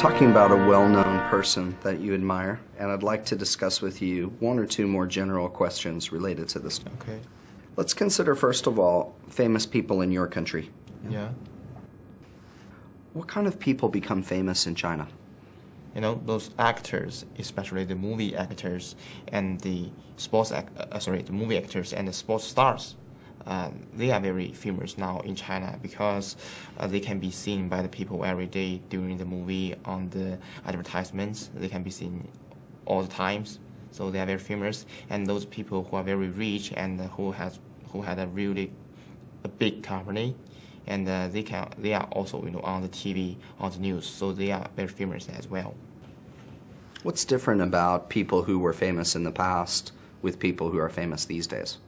talking about a well-known person that you admire, and I'd like to discuss with you one or two more general questions related to this. Okay. Let's consider, first of all, famous people in your country. Yeah. What kind of people become famous in China? You know, those actors, especially the movie actors and the sports, act, uh, sorry, the movie actors and the sports stars, uh, they are very famous now in China because uh, they can be seen by the people every day during the movie on the advertisements. They can be seen all the times, so they are very famous. And those people who are very rich and who has who had a really a big company, and uh, they can they are also you know on the TV on the news, so they are very famous as well. What's different about people who were famous in the past with people who are famous these days?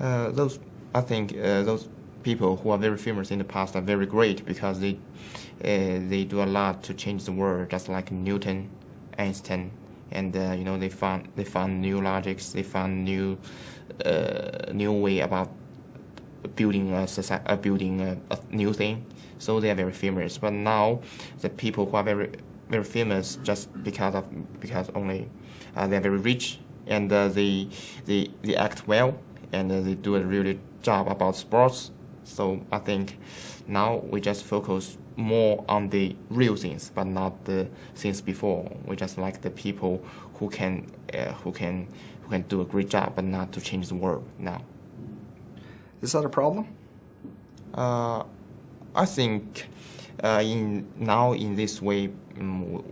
Uh, those I think uh, those people who are very famous in the past are very great because they uh, they do a lot to change the world, just like Newton, Einstein, and you know they found they found new logics, they found new new way about building a society, uh, building a, a, new thing. So they are very famous. But now the people who are very very famous just because of because only uh, they are very rich and uh, they they they act well and they do a really job about sports. So I think now we just focus more on the real things, but not the things before. We just like the people who can uh, who can who can do a great job, but not to change the world now. Is that a problem? Uh, I think uh, in now in this way, um,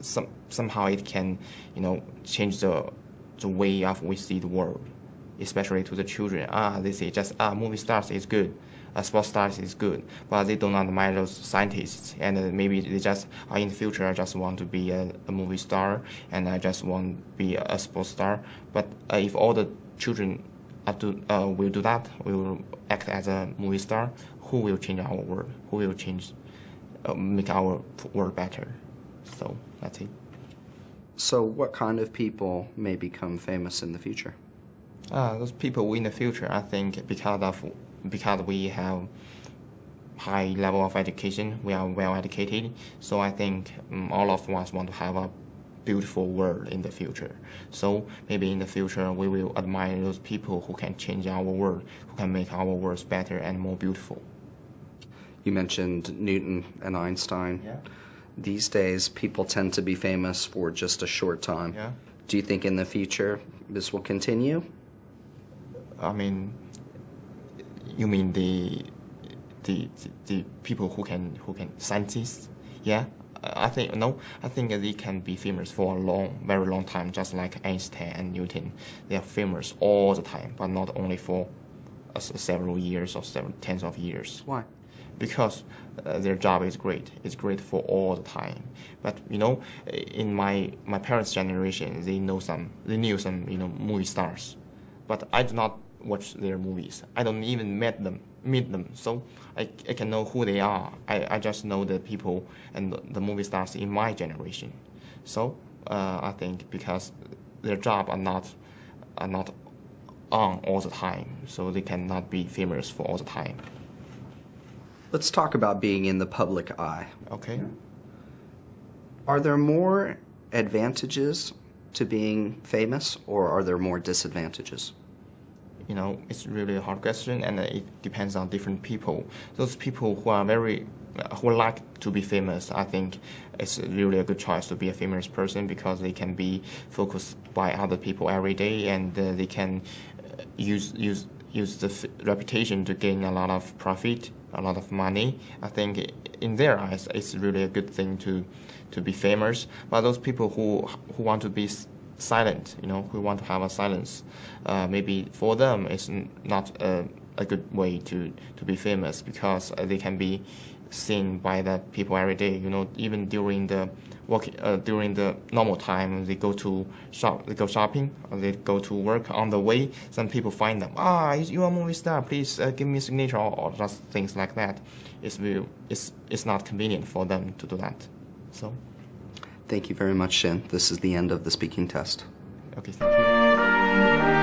some somehow it can you know change the the way of we see the world especially to the children. Ah, they say just ah, movie stars is good, uh, sports stars is good, but they don't admire those scientists, and uh, maybe they just uh, in the future I just want to be a, a movie star, and I just want to be a, a sports star. But uh, if all the children do, uh, will do that, will act as a movie star, who will change our world? Who will change, uh, make our world better? So that's it. So, what kind of people may become famous in the future? Uh, those people in the future, I think, because of because we have high level of education, we are well educated. So I think um, all of us want to have a beautiful world in the future. So maybe in the future we will admire those people who can change our world, who can make our world better and more beautiful. You mentioned Newton and Einstein. Yeah. These days, people tend to be famous for just a short time. Yeah. Do you think in the future this will continue? I mean, you mean the the the people who can who can scientists? Yeah, I think no. I think they can be famous for a long, very long time, just like Einstein and Newton. They are famous all the time, but not only for uh, several years or several tens of years. Why? Because uh, their job is great. It's great for all the time. But you know, in my my parents' generation, they know some. They knew some you know movie stars, but I do not watch their movies. I don't even meet them, meet them, so I, I can know who they are. I, I just know the people and the, the movie stars in my generation. So uh, I think because their job are not are not on all the time, so they cannot be famous for all the time. Let's talk about being in the public eye. Okay. Are there more advantages to being famous, or are there more disadvantages? You know, it's really a hard question, and it depends on different people. Those people who are very who like to be famous, I think it's really a good choice to be a famous person because they can be focused by other people every day, and uh, they can uh, use use use the reputation to gain a lot of profit, a lot of money. I think in their eyes, it's really a good thing to to be famous. But those people who who want to be silent, you know, who want to have a silence. Uh, maybe for them, it's not a, a good way to, to be famous because uh, they can be seen by the people every day. You know, even during the work, uh, during the normal time, they go to shop, they go shopping, they go to work. On the way, some people find them. Ah, you are a movie star. Please uh, give me a signature, or, or, just things like that. It's it's it's not convenient for them to do that. So. Thank you very much, Shin. This is the end of the speaking test. Okay, thank you.